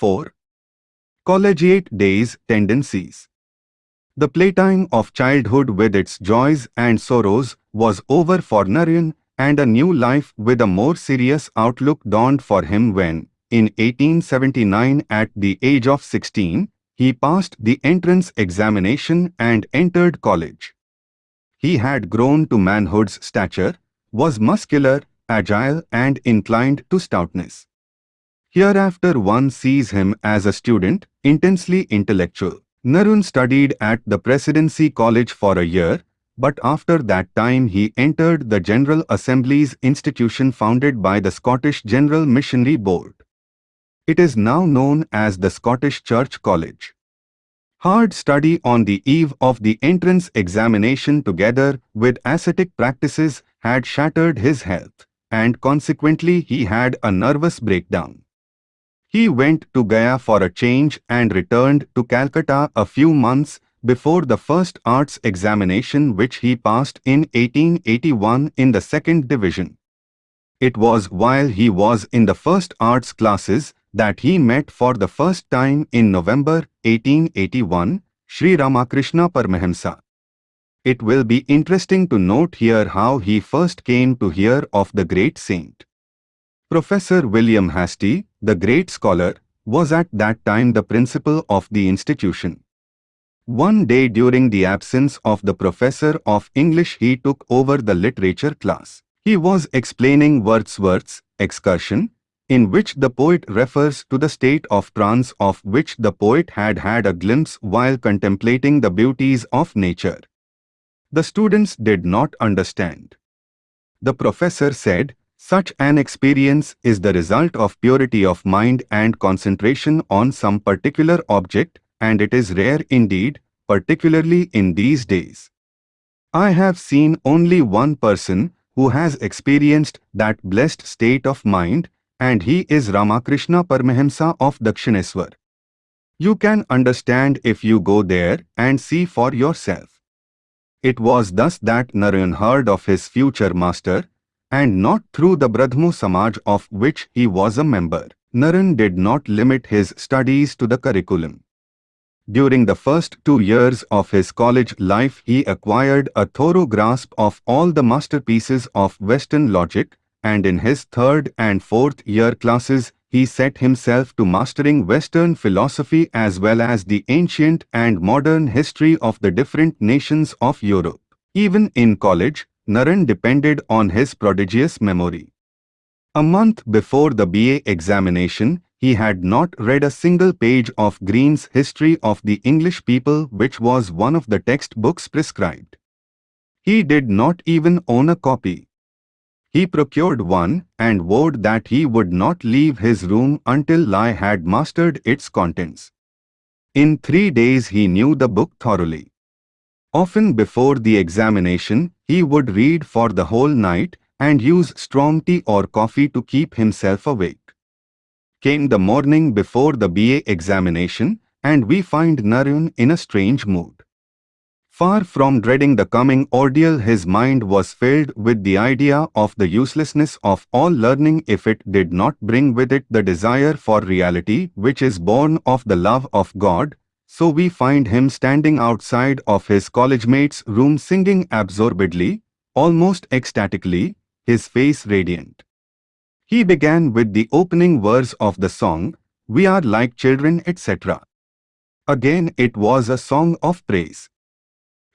4. Collegiate Days Tendencies The playtime of childhood with its joys and sorrows was over for Narayan and a new life with a more serious outlook dawned for him when, in 1879 at the age of 16, he passed the entrance examination and entered college. He had grown to manhood's stature, was muscular, agile and inclined to stoutness. Hereafter one sees him as a student, intensely intellectual. Naren studied at the Presidency College for a year, but after that time he entered the General Assembly's institution founded by the Scottish General Missionary Board. It is now known as the Scottish Church College. Hard study on the eve of the entrance examination together with ascetic practices had shattered his health, and consequently he had a nervous breakdown. He went to Gaya for a change and returned to Calcutta a few months before the first arts examination which he passed in 1881 in the second division. It was while he was in the first arts classes that he met for the first time in November 1881 Sri Ramakrishna Paramahamsa. It will be interesting to note here how he first came to hear of the great saint. Professor William Hastie, the great scholar, was at that time the principal of the institution. One day during the absence of the professor of English he took over the literature class. He was explaining Wordsworth's excursion in which the poet refers to the state of trance of which the poet had had a glimpse while contemplating the beauties of nature. The students did not understand. The professor said, such an experience is the result of purity of mind and concentration on some particular object, and it is rare indeed, particularly in these days. I have seen only one person who has experienced that blessed state of mind, and he is Ramakrishna Paramahamsa of Dakshineswar. You can understand if you go there and see for yourself. It was thus that Narayan heard of his future master, and not through the Brahmo Samaj of which he was a member. Narayan did not limit his studies to the curriculum. During the first two years of his college life he acquired a thorough grasp of all the masterpieces of Western logic, and in his third and fourth year classes he set himself to mastering Western philosophy as well as the ancient and modern history of the different nations of Europe. Even in college, Narayan depended on his prodigious memory. A month before the BA examination, he had not read a single page of Green's History of the English People which was one of the textbooks prescribed. He did not even own a copy. He procured one and vowed that he would not leave his room until Lai had mastered its contents. In three days he knew the book thoroughly. Often before the examination, he would read for the whole night and use strong tea or coffee to keep himself awake. Came the morning before the BA examination, and we find Narayan in a strange mood. Far from dreading the coming ordeal his mind was filled with the idea of the uselessness of all learning if it did not bring with it the desire for reality which is born of the love of God, so we find him standing outside of his college mate's room singing absorbedly, almost ecstatically, his face radiant. He began with the opening verse of the song, We are like children etc. Again it was a song of praise.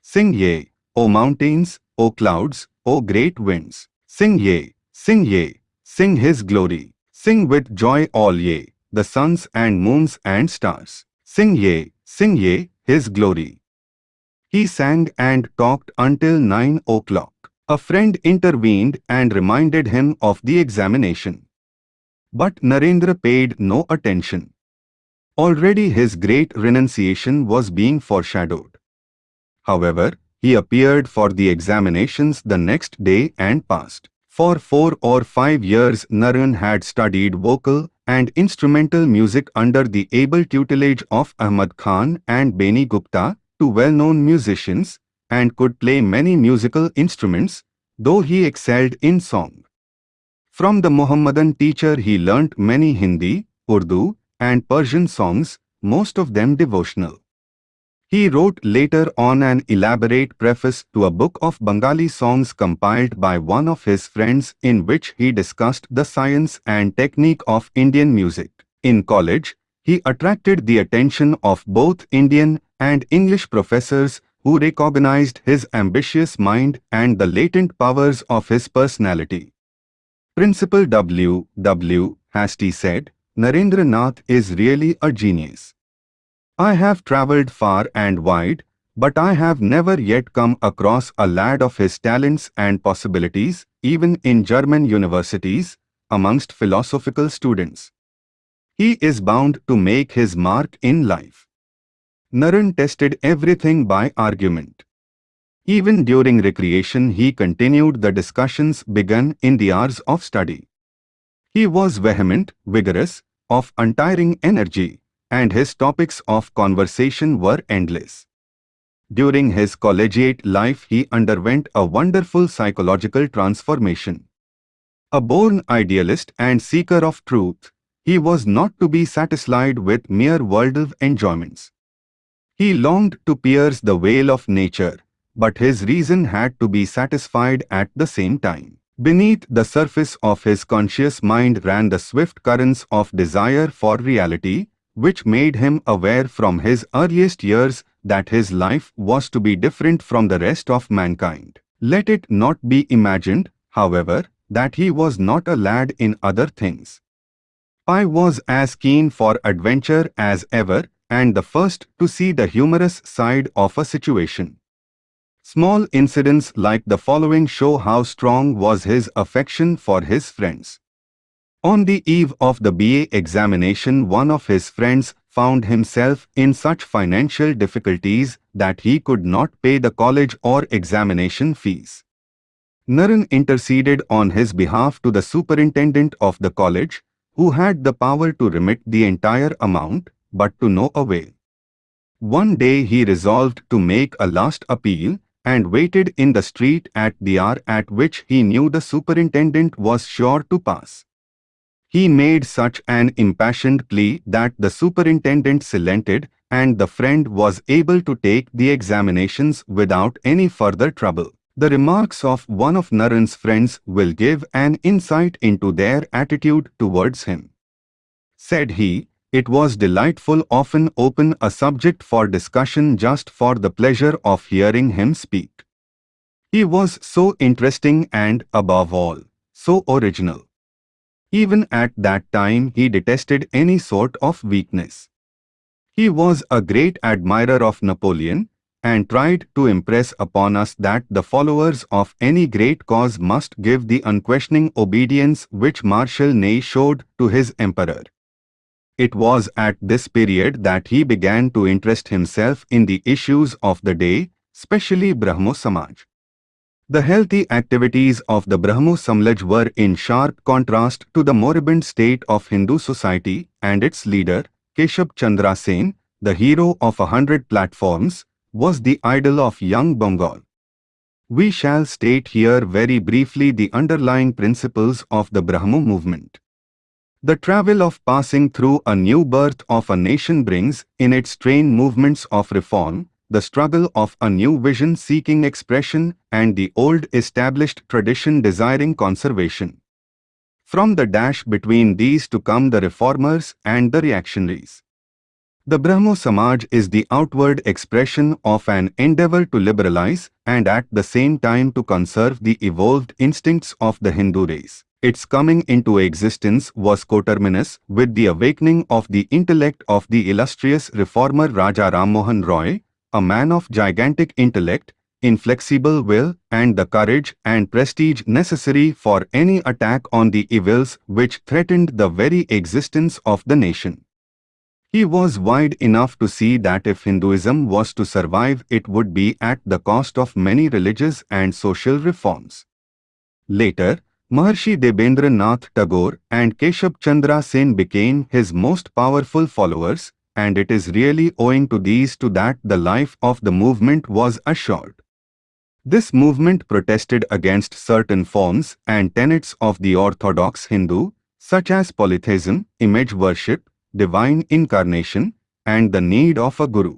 Sing ye, O mountains, O clouds, O great winds. Sing ye, sing ye, sing his glory. Sing with joy all ye, the suns and moons and stars. Sing ye, sing ye, his glory. He sang and talked until nine o'clock. A friend intervened and reminded him of the examination. But Narendra paid no attention. Already his great renunciation was being foreshadowed. However, he appeared for the examinations the next day and passed. For four or five years Narayan had studied vocal and instrumental music under the able tutelage of Ahmad Khan and Beni Gupta, two well-known musicians, and could play many musical instruments, though he excelled in song. From the Mohammedan teacher he learnt many Hindi, Urdu, and Persian songs, most of them devotional. He wrote later on an elaborate preface to a book of Bengali songs compiled by one of his friends in which he discussed the science and technique of Indian music. In college, he attracted the attention of both Indian and English professors who recognized his ambitious mind and the latent powers of his personality. Principal W. W. Hastie said, Narendra Nath is really a genius. I have travelled far and wide, but I have never yet come across a lad of his talents and possibilities, even in German universities, amongst philosophical students. He is bound to make his mark in life. Naren tested everything by argument. Even during recreation he continued the discussions begun in the hours of study. He was vehement, vigorous, of untiring energy, and his topics of conversation were endless. During his collegiate life he underwent a wonderful psychological transformation. A born idealist and seeker of truth, he was not to be satisfied with mere worldly enjoyments. He longed to pierce the veil of nature, but his reason had to be satisfied at the same time. Beneath the surface of his conscious mind ran the swift currents of desire for reality, which made him aware from his earliest years that his life was to be different from the rest of mankind. Let it not be imagined, however, that he was not a lad in other things. I was as keen for adventure as ever and the first to see the humorous side of a situation. Small incidents like the following show how strong was his affection for his friends. On the eve of the BA examination one of his friends found himself in such financial difficulties that he could not pay the college or examination fees. Naren interceded on his behalf to the superintendent of the college, who had the power to remit the entire amount, but to no avail. One day he resolved to make a last appeal and waited in the street at the hour at which he knew the superintendent was sure to pass. He made such an impassioned plea that the superintendent relented and the friend was able to take the examinations without any further trouble. The remarks of one of Naren's friends will give an insight into their attitude towards him. Said he, it was delightful often open a subject for discussion just for the pleasure of hearing him speak. He was so interesting and, above all, so original. Even at that time he detested any sort of weakness. He was a great admirer of Napoleon and tried to impress upon us that the followers of any great cause must give the unquestioning obedience which Marshal Ney showed to his emperor. It was at this period that he began to interest himself in the issues of the day, especially Brahmo Samaj. The healthy activities of the Brahmo Samaj were in sharp contrast to the moribund state of Hindu society and its leader, Keshab Chandra Sen, the hero of a hundred platforms, was the idol of young Bengal. We shall state here very briefly the underlying principles of the Brahmo movement. The travel of passing through a new birth of a nation brings in its train movements of reform, the struggle of a new vision seeking expression and the old established tradition desiring conservation. From the dash between these to come the reformers and the reactionaries. The Brahmo Samaj is the outward expression of an endeavor to liberalize and at the same time to conserve the evolved instincts of the Hindu race. Its coming into existence was coterminous with the awakening of the intellect of the illustrious reformer Raja Ram Mohan Roy, a man of gigantic intellect, inflexible will and the courage and prestige necessary for any attack on the evils which threatened the very existence of the nation. He was wide enough to see that if Hinduism was to survive it would be at the cost of many religious and social reforms. Later, Maharshi Debendra Nath Tagore and Keshab Chandra Sen became his most powerful followers, and it is really owing to these two that the life of the movement was assured. This movement protested against certain forms and tenets of the orthodox Hindu, such as polytheism, image worship, divine incarnation, and the need of a guru.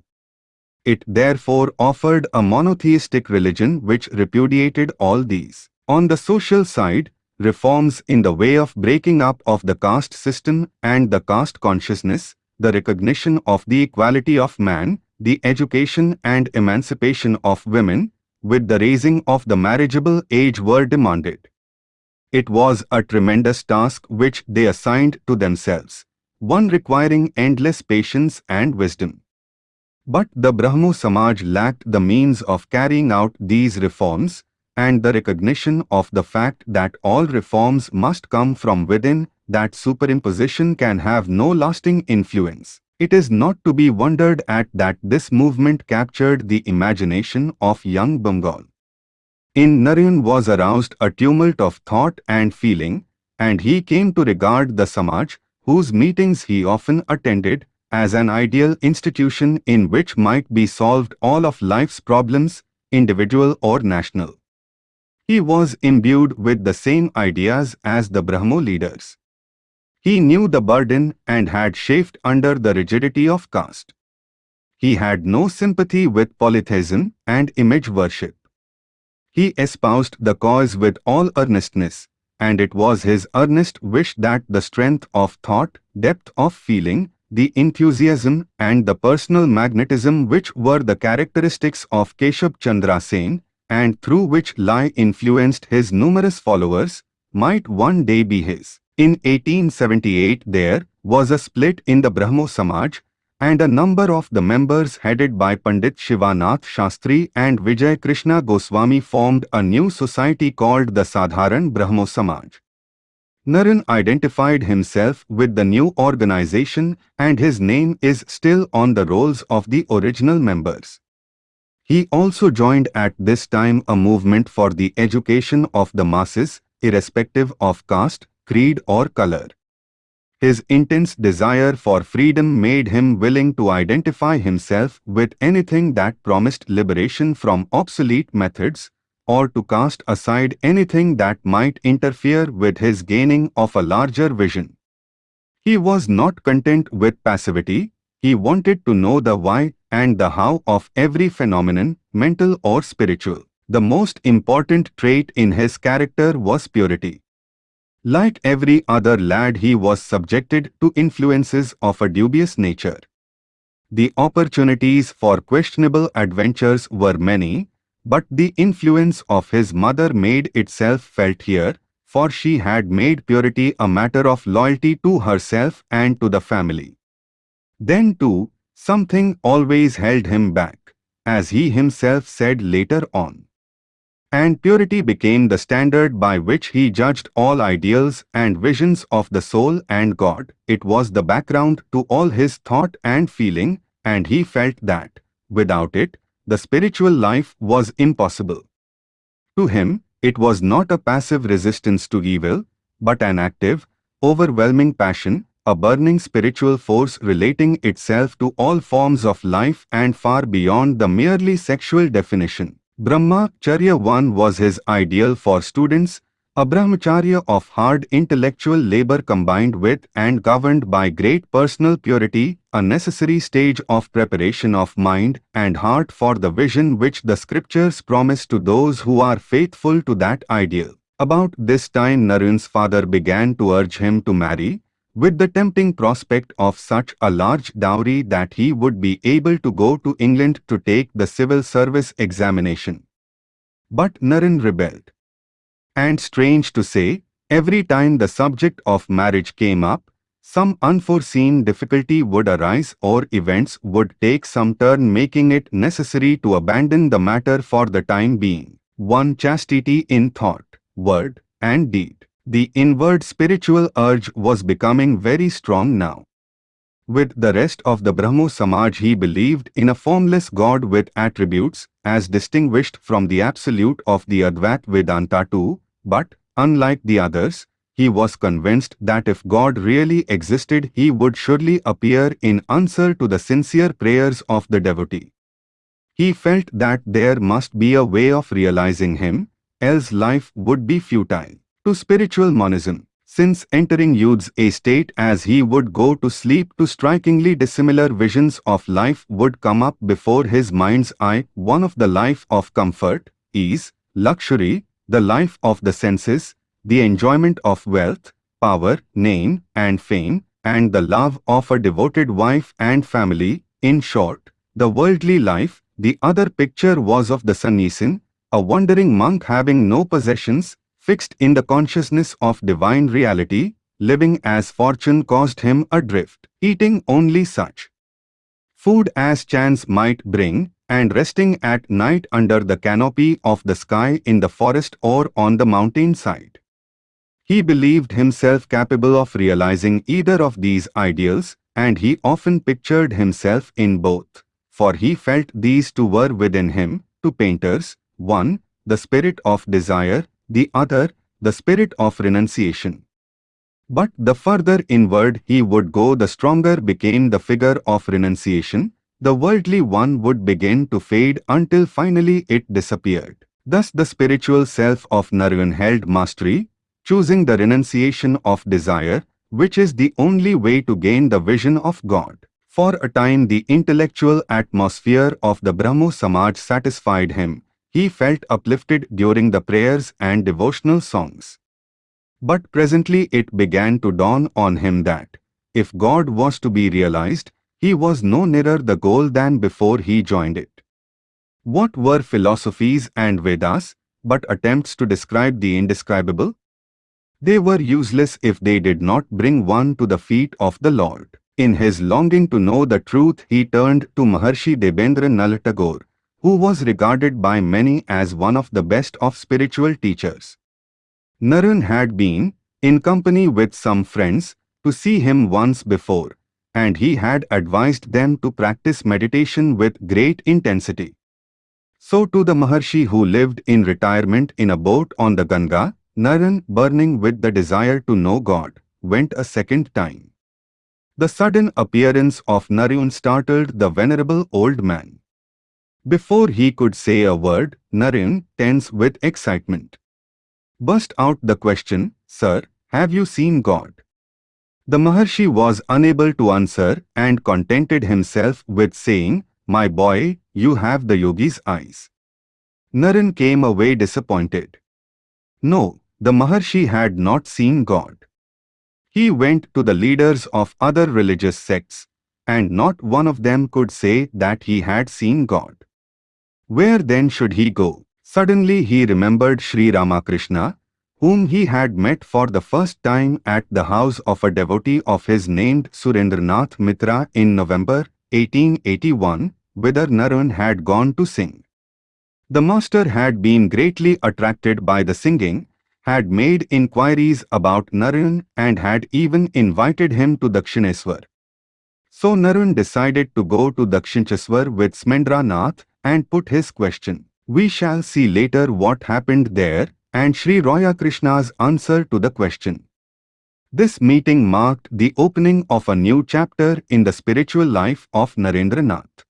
It therefore offered a monotheistic religion which repudiated all these. On the social side, reforms in the way of breaking up of the caste system and the caste consciousness, the recognition of the equality of man, the education and emancipation of women, with the raising of the marriageable age were demanded. It was a tremendous task which they assigned to themselves, one requiring endless patience and wisdom. But the Brahmo Samaj lacked the means of carrying out these reforms, and the recognition of the fact that all reforms must come from within, that superimposition can have no lasting influence. It is not to be wondered at that this movement captured the imagination of young Bengal. In Narayan was aroused a tumult of thought and feeling, and he came to regard the Samaj, whose meetings he often attended, as an ideal institution in which might be solved all of life's problems, individual or national. He was imbued with the same ideas as the Brahmo leaders. He knew the burden and had chafed under the rigidity of caste. He had no sympathy with polytheism and image worship. He espoused the cause with all earnestness, and it was his earnest wish that the strength of thought, depth of feeling, the enthusiasm and the personal magnetism which were the characteristics of Keshab Chandra Sen and through which Lai influenced his numerous followers, might one day be his. In 1878 there was a split in the Brahmo Samaj and a number of the members headed by Pandit Shivanath Shastri and Vijay Krishna Goswami formed a new society called the Sadharan Brahmo Samaj. Naren identified himself with the new organization and his name is still on the rolls of the original members. He also joined at this time a movement for the education of the masses, irrespective of caste, creed or color. His intense desire for freedom made him willing to identify himself with anything that promised liberation from obsolete methods, or to cast aside anything that might interfere with his gaining of a larger vision. He was not content with passivity, he wanted to know the why and the how of every phenomenon, mental or spiritual. The most important trait in his character was purity. Like every other lad he was subjected to influences of a dubious nature. The opportunities for questionable adventures were many, but the influence of his mother made itself felt here, for she had made purity a matter of loyalty to herself and to the family. Then too, Something always held him back, as he himself said later on. And purity became the standard by which he judged all ideals and visions of the soul and God. It was the background to all his thought and feeling, and he felt that, without it, the spiritual life was impossible. To him, it was not a passive resistance to evil, but an active, overwhelming passion, a burning spiritual force relating itself to all forms of life and far beyond the merely sexual definition. Brahma Charya 1 was his ideal for students, a brahmacharya of hard intellectual labor combined with and governed by great personal purity, a necessary stage of preparation of mind and heart for the vision which the scriptures promise to those who are faithful to that ideal. About this time Naren's father began to urge him to marry, with the tempting prospect of such a large dowry that he would be able to go to England to take the civil service examination. But Naren rebelled. And strange to say, every time the subject of marriage came up, some unforeseen difficulty would arise or events would take some turn making it necessary to abandon the matter for the time being. 1. Chastity in thought, word, and deed. The inward spiritual urge was becoming very strong now. With the rest of the Brahmo Samaj he believed in a formless God with attributes as distinguished from the absolute of the Advait Vedanta too, but, unlike the others, he was convinced that if God really existed he would surely appear in answer to the sincere prayers of the devotee. He felt that there must be a way of realizing him, else life would be futile to spiritual monism. since entering youth's estate as he would go to sleep to strikingly dissimilar visions of life would come up before his mind's eye, one of the life of comfort, ease, luxury, the life of the senses, the enjoyment of wealth, power, name, and fame, and the love of a devoted wife and family, in short, the worldly life, the other picture was of the sannyasin, a wandering monk having no possessions, fixed in the consciousness of divine reality, living as fortune caused him adrift, eating only such food as chance might bring, and resting at night under the canopy of the sky in the forest or on the mountain side. He believed himself capable of realizing either of these ideals, and he often pictured himself in both, for he felt these two were within him, to painters, one, the spirit of desire, the other, the spirit of renunciation. But the further inward he would go the stronger became the figure of renunciation, the worldly one would begin to fade until finally it disappeared. Thus the spiritual self of Narayan held mastery, choosing the renunciation of desire, which is the only way to gain the vision of God. For a time the intellectual atmosphere of the Brahmo Samaj satisfied him, he felt uplifted during the prayers and devotional songs. But presently it began to dawn on him that, if God was to be realized, he was no nearer the goal than before he joined it. What were philosophies and Vedas, but attempts to describe the indescribable? They were useless if they did not bring one to the feet of the Lord. In his longing to know the truth, he turned to Maharshi Debendra Nath Tagore, who was regarded by many as one of the best of spiritual teachers. Naren had been, in company with some friends, to see him once before, and he had advised them to practice meditation with great intensity. So to the Maharshi who lived in retirement in a boat on the Ganga, Naren, burning with the desire to know God, went a second time. The sudden appearance of Naren startled the venerable old man. Before he could say a word, Naren, tense with excitement, burst out the question, Sir, have you seen God? The Maharshi was unable to answer and contented himself with saying, My boy, you have the yogi's eyes. Naren came away disappointed. No, the Maharshi had not seen God. He went to the leaders of other religious sects, and not one of them could say that he had seen God. Where then should he go? Suddenly he remembered Sri Ramakrishna, whom he had met for the first time at the house of a devotee of his named Surendranath Mitra in November 1881, whither Naren had gone to sing. The master had been greatly attracted by the singing, had made inquiries about Naren and had even invited him to Dakshineswar. So Naren decided to go to Dakshineswar with Surendranath and put his question. We shall see later what happened there and Sri Ramakrishna's answer to the question. This meeting marked the opening of a new chapter in the spiritual life of Narendranath.